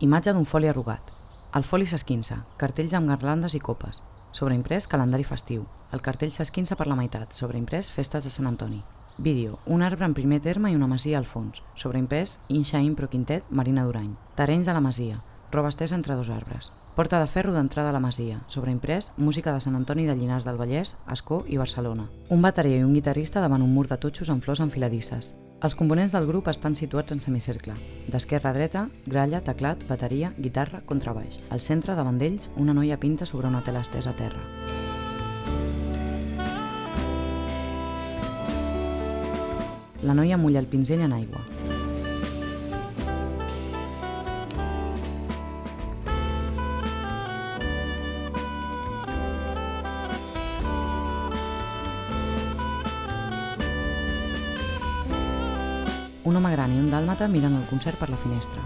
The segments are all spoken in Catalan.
Imatge d'un foli arrugat. El foli s'esquinça, cartells amb garlandes i copes. Sobreimprès, calendari festiu. El cartell s'esquinça per la meitat, sobreimprès, festes de Sant Antoni. Vídeo, un arbre en primer terme i una masia al fons. Sobreimprès, Inxa Impro Quintet, Marina Durany. Terrenys de la masia, roba estesa entre dos arbres. Porta de ferro d'entrada a la masia, sobreimprès, música de Sant Antoni de Llinars del Vallès, Escó i Barcelona. Un bateria i un guitarrista davant un mur de totxos amb flors enfiladisses. Els components del grup estan situats en semicercle. D'esquerra a dreta, gralla, teclat, bateria, guitarra, contrabaix. Al centre, davant d'ells, una noia pinta sobre una tela estesa a terra. La noia mulla el pinzell en aigua. Un home gran i un dàlmata miren el concert per la finestra.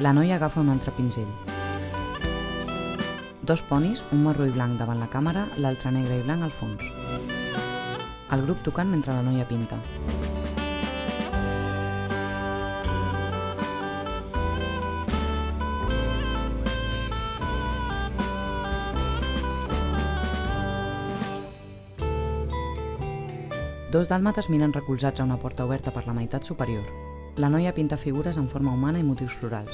La noia agafa un altre pinzell. Dos ponis, un marró i blanc davant la càmera, l'altre negre i blanc al fons. El grup tocant mentre la noia pinta. Dos dàlmates miren recolzats a una porta oberta per la meitat superior. La noia pinta figures en forma humana i motius florals.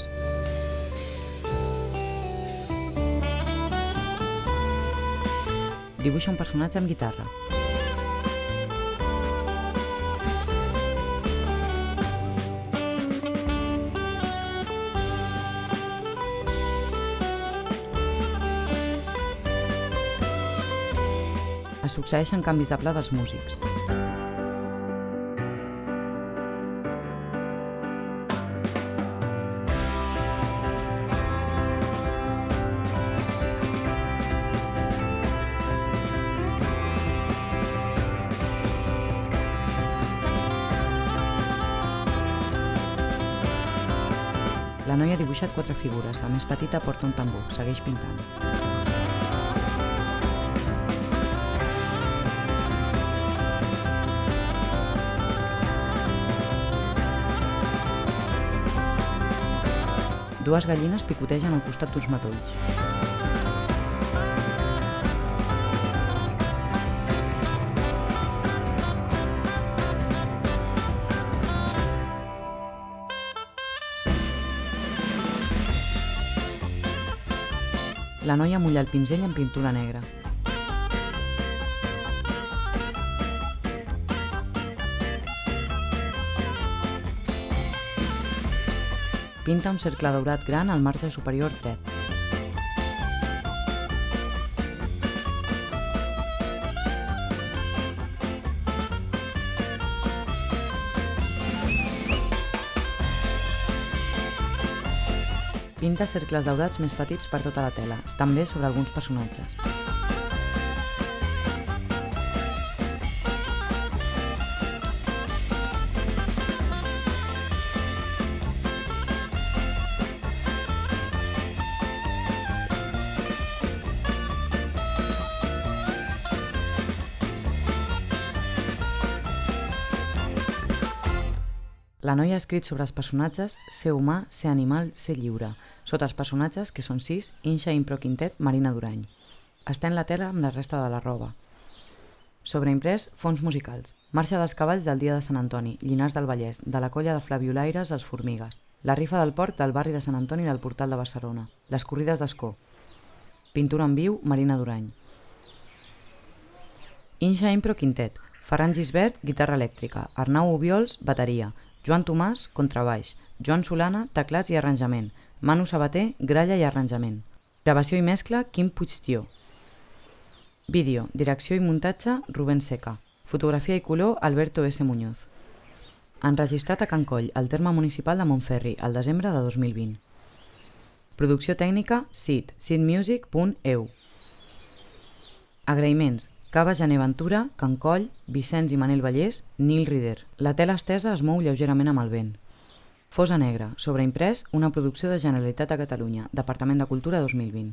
Dibuixa un personatge amb guitarra. Es succeeixen canvis de pla dels músics. La noia ha dibuixat quatre figures, la més petita porta un tambor, segueix pintant. Dues gallines picotegen al costat d'uns matolls. La noia mulla el pinzell en pintura negra. Pinta un cercle daurat gran al marge superior dret. Pinta cercles daurats més petits per tota la tela, també sobre alguns personatges. La noia ha escrit sobre els personatges ser humà, ser animal, ser lliure. Sota els personatges, que són sis, Inxa Impro Quintet, Marina Durany. Estén la tela amb la resta de la roba. Sobreimprès, fons musicals. Marxa dels cavalls del dia de Sant Antoni, Llinars del Vallès, de la colla de Flaviolaires als Formigues. La rifa del port del barri de Sant Antoni del Portal de Barcelona. Les corrides d'Escó. Pintura en viu, Marina Durany. Inxa Impro Quintet. Ferran Gisbert, guitarra elèctrica. Arnau Ubiols, bateria. Joan Tomàs, contrabaix. Joan Solana, teclats i arranjament. Manu Sabater, gralla i arranjament. Gravació i mescla, Quim Puigtió. Vídeo, direcció i muntatge, Rubén Seca. Fotografia i color, Alberto S. Muñoz. Enregistrat a Can Coll, al terme municipal de Montferri, al desembre de 2020. Producció tècnica, SID, sidmusic.eu. Agraïments, Cava Gené Ventura, Can Coll, Vicenç i Manel Vallès, Nil Rider. La tela estesa es mou lleugerament amb el vent. Fosa Negra, sobreimprès, una producció de Generalitat de Catalunya, Departament de Cultura 2020.